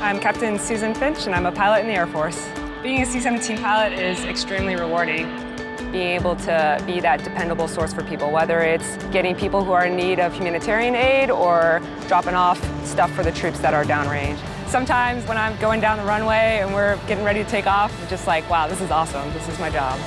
I'm Captain Susan Finch and I'm a pilot in the Air Force. Being a C-17 pilot is extremely rewarding. Being able to be that dependable source for people, whether it's getting people who are in need of humanitarian aid or dropping off stuff for the troops that are downrange. Sometimes when I'm going down the runway and we're getting ready to take off, I'm just like, wow, this is awesome. This is my job.